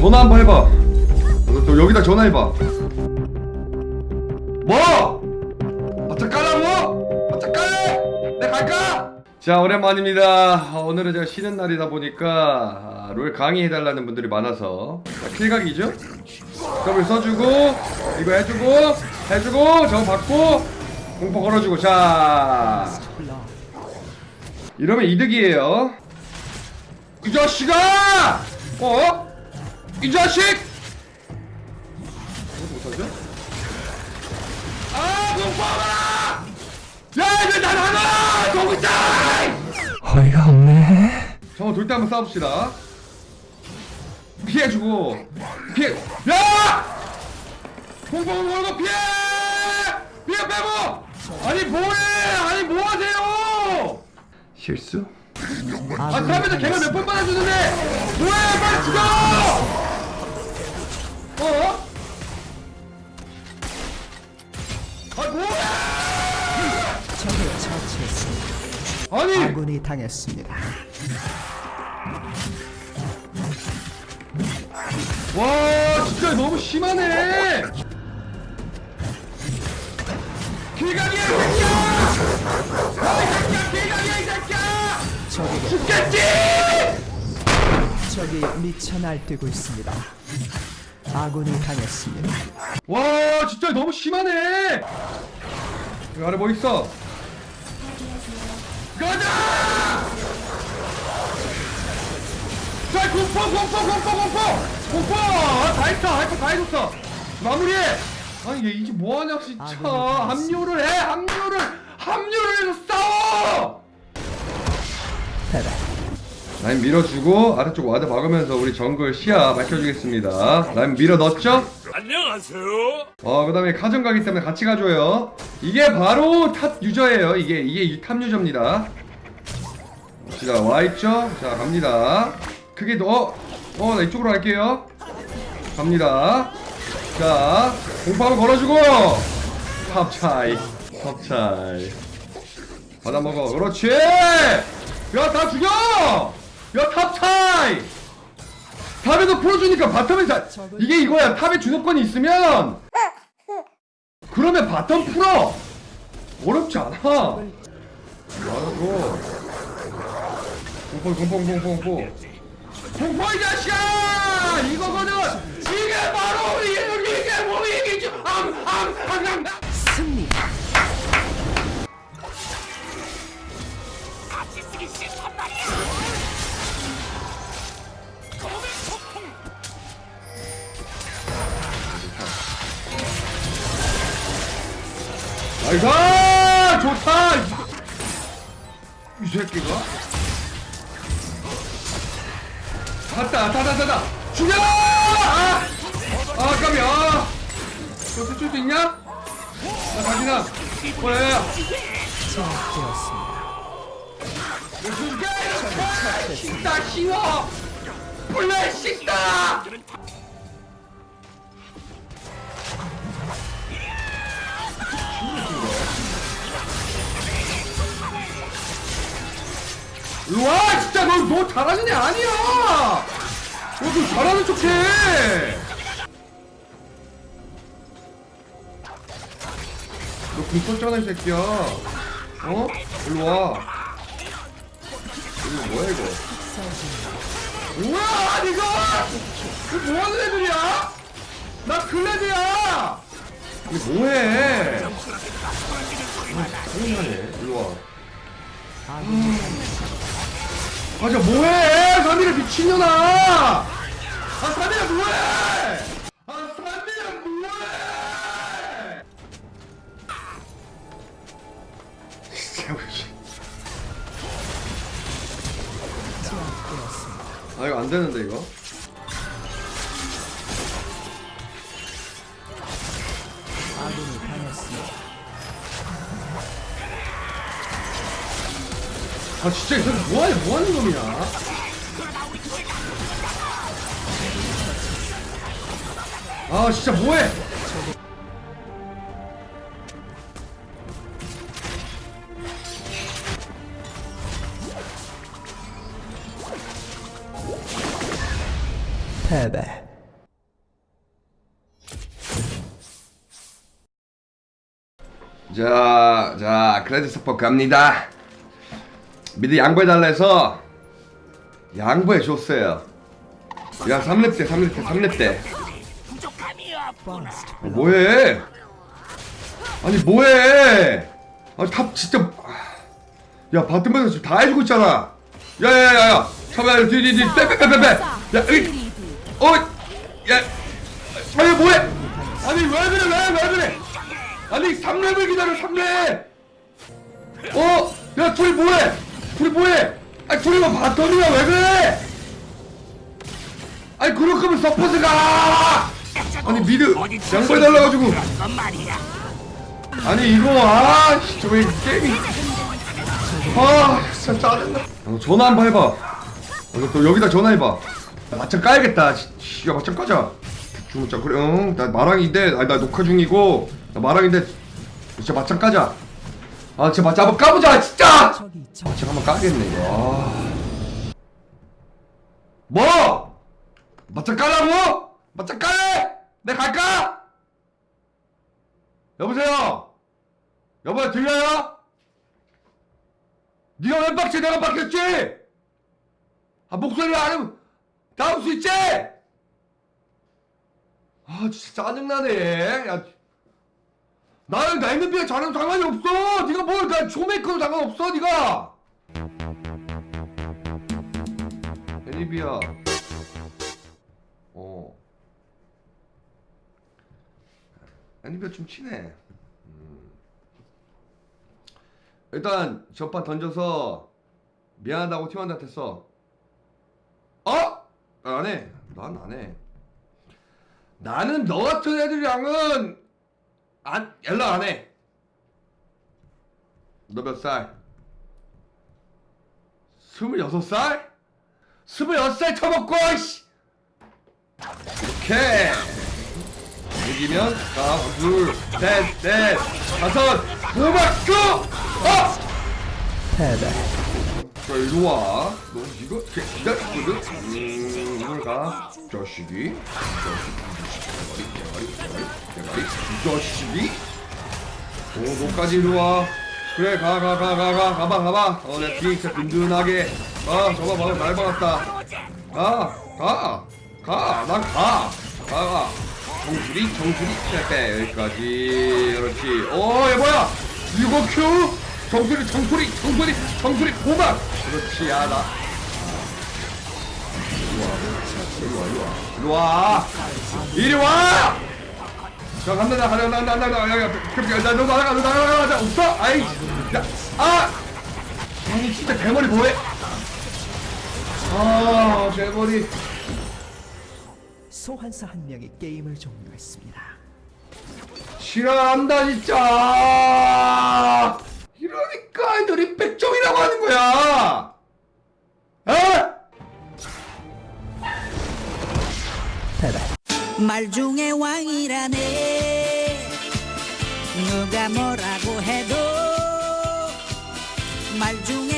전화 한번 해봐 너, 너 여기다 전화해봐 뭐? 바짝 깔라고? 바짝 깔래? 내 갈까? 자 오랜만입니다 어, 오늘은 제가 쉬는 날이다 보니까 아, 롤 강의해달라는 분들이 많아서 자, 킬각이죠? 더블 써주고 이거 해주고 해주고 저거 받고 공포 걸어주고 자 이러면 이득이에요 이 자식아! 어? 이 자식! 못하죠? 아 공포가! 야 이거 나 나가! 동자! 어이가 없네. 잠깐 돌때 한번 싸웁시다 피해주고 피해 야! 공포 걸고 피해! 피해 빼고! 아니 뭐해! 아니 뭐 하세요! 실수? 아 다음에도 개가 몇번 받아주는데 뭐해 빨리 죽여! 어? 아 뭐야! 적을 처치했습니다. 아니 아군이 당했습니다. 와 진짜 너무 심하네 길각이야 이 새끼야 아이 새끼야 길각이야 이 새끼야 적에게 죽겠지 적이 미쳐 날뛰고 있습니다. 아군이 당했습니다. 와 진짜 너무 심하네. 여기 아래 뭐 있어? 가자! 자 공포 공포 공포 공포! 공포! 아, 다 했어 할거 다 해줬어. 마무리해! 아니 얘 이게 뭐하냐 진짜. 아, 합류를 해 합류를! 합류를 해서 싸워! 패배. 라인 밀어주고 아래쪽 ward 박으면서 우리 정글 시야 밝혀주겠습니다. 라인 밀어 넣었죠? 안녕하세요. 어 그 다음에 카정 가기 때문에 같이 가줘요. 이게 바로 top user예요 이게. 이게 top user입니다. 자 와있죠? 자 갑니다. 크게 더 어 나 이쪽으로 갈게요. 갑니다. 자 공포 한번 걸어주고. 탑 차이. 탑 차이. 받아먹어. 그렇지! 야다 죽여 차이 탑에서 풀어주니까 바텀에서 이게 이거야. 탑에 주도권이 있으면 그러면 바텀 풀어. 어렵지 않아. 말하고? 공포 공포 공포 공포 공포. 이 자식아! 이거거든. 이게 바로 우리 이게 뭐 이게 암암암암. 승리. 나이 스 좋다 이 새끼가 갔다 다다다다 죽여 아, 아 깜이야 너쓸 수도 있냐 나 뭐야 제압되었습니다. 죽여 식다 쉬워 플레 식다 진짜 너, 너 잘하는 애 아니야. 너너 잘하는 척 해. 너궁 쏠잖아 이 새끼야. 어? 일로와. 이거 뭐야 이거? 뭐야 이거! 이거 뭐하는 애들이야? 나 클레드야! 이거 뭐해? 짜증나네. 일로와. 아군이 맞아 뭐해? 사미를 미친년아! 아 사미야 뭐해? 아 사미야 뭐해. 아 이거 안 되는데 이거 아 진짜 이거 뭐해 뭐하는 놈이야? 아 진짜 뭐해? 패배. 자, 자, 크레딧 스포 갑니다. 미드 양보해달라 해서 양보해 줬어요. 야, 3렙 때, 3렙 때, 3렙 때. First 어, 뭐해? 아니, 뭐해? 아, 탑 진짜. 야, 바텀에서 지금 다 해주고 있잖아. 야, 야, 야, 야. 잠깐만, 뒤, 뒤, 뒤, 빼, 빼, 빼, 빼, 빼. 야, 으이. 어, 야. 아니, 뭐해? 아니, 왜 그래, 왜, 왜 그래? 아니, 3렙을 기다려, 3렙! 어? 야, 둘이 뭐해? 둘이 뭐해? 아니, 둘이 뭐 bottom이야, 왜 그래? 아니, 그럴 거면 support 가! 아니, mid, 양보해달라가지고. 아니, 이거, 아, 씨, 저 왜 게임이. 아, 진짜 짜증나. 어, 전화 한번 해봐. 어, 또 여기다 전화해봐. 맞짱 까야겠다. 야, 맞짱 까자. 중자 그래, 응. 나 마랑인데, 아니, 나 녹화 중이고, 나 마랑인데, 진짜 맞짱 까자. 아, 맞짱 한번 까보자, 진짜! 적 맞짱 한번 까겠네, 이거. 아. 뭐? 맞짱 까라고? 맞짱 까래? 내 갈까? 여보세요? 여보야, 들려요? 네가 왜 빡쳐? 내가 빡쳤지? 아, 목소리 안 하면 나올 수 있지? 아, 진짜 짜증나네. 야, 나는 나 있는 비에 자랑 상관이 없어. 네가 뭘, 나 쇼메이커도 상관없어, 네가. 애니비야. 어. 애니비야 좀 친해. 음. 일단 전판 던져서 미안하다고 팀원한테 써. 어? 안 해. 난 안 해. 나는 너 같은 애들이랑은 안 연락 안 해. 너 몇 살? 스물여섯 살? 스물여섯 살 쳐먹고 씨. 이렇게 이기면 하나 둘셋넷 다섯 고맙고 어! 패배 자 이리 와. 너 이거 기- 기다렸거든. 음, 오늘 가. 자식이. 자식이. 대가리, 대가리, 대가리. 이 자식이. 어, 너까지 이리 와. 그래, 가, 가, 가, 가, 가, 가봐, 가봐. 어, 내 뒤에 진짜 든든하게. 아, 저거 봐, 날 박았다. 가, 가, 가, 난 가, 가, 가. 정수리, 정수리, 빼빼 여기까지. 그렇지. 어, 얘 뭐야? 이거 큐? 정수리, 정수리, 정수리, 정수리, 고막. 그렇지, 야 나. 이리 와, 이리 와, 이리 와. 이리 와. 자, 간다, 나, 간다, 간다, 간다, 간다, 야, 야, 야, 나, 너 나가, 너 나가, 나가, 나 없어? 아이, 야, 아, 아니 진짜 대머리 뭐해? 아, 대머리. 소환사 한 명이 게임을 종료했습니다. 싫어한다 진짜. 이러니까 애들이 백종이라고 하는 거야. 어? 말 중에 왕이라네 누가 뭐라고 해도 말 중에